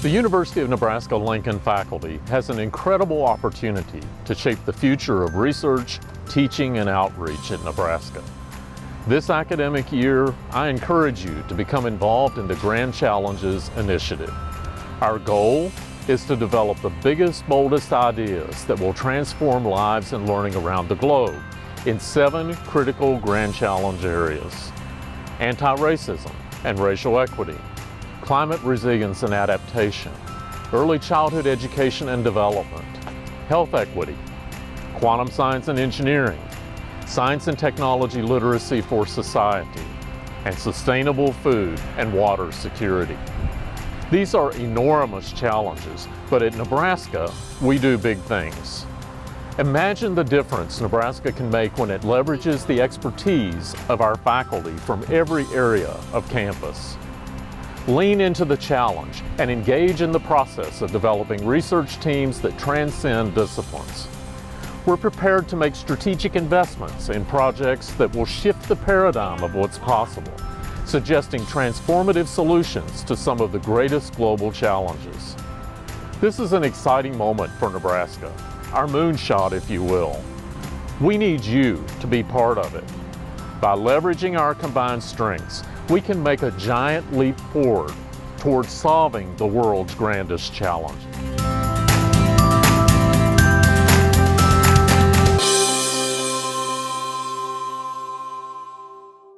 The University of Nebraska-Lincoln faculty has an incredible opportunity to shape the future of research, teaching, and outreach in Nebraska. This academic year, I encourage you to become involved in the Grand Challenges Initiative. Our goal is to develop the biggest, boldest ideas that will transform lives and learning around the globe in seven critical Grand Challenge areas. Anti-racism and racial equity, climate resilience and adaptation, early childhood education and development, health equity, quantum science and engineering, science and technology literacy for society, and sustainable food and water security. These are enormous challenges, but at Nebraska, we do big things. Imagine the difference Nebraska can make when it leverages the expertise of our faculty from every area of campus. Lean into the challenge and engage in the process of developing research teams that transcend disciplines. We're prepared to make strategic investments in projects that will shift the paradigm of what's possible, suggesting transformative solutions to some of the greatest global challenges. This is an exciting moment for Nebraska, our moonshot if you will. We need you to be part of it. By leveraging our combined strengths, we can make a giant leap forward towards solving the world's grandest challenges.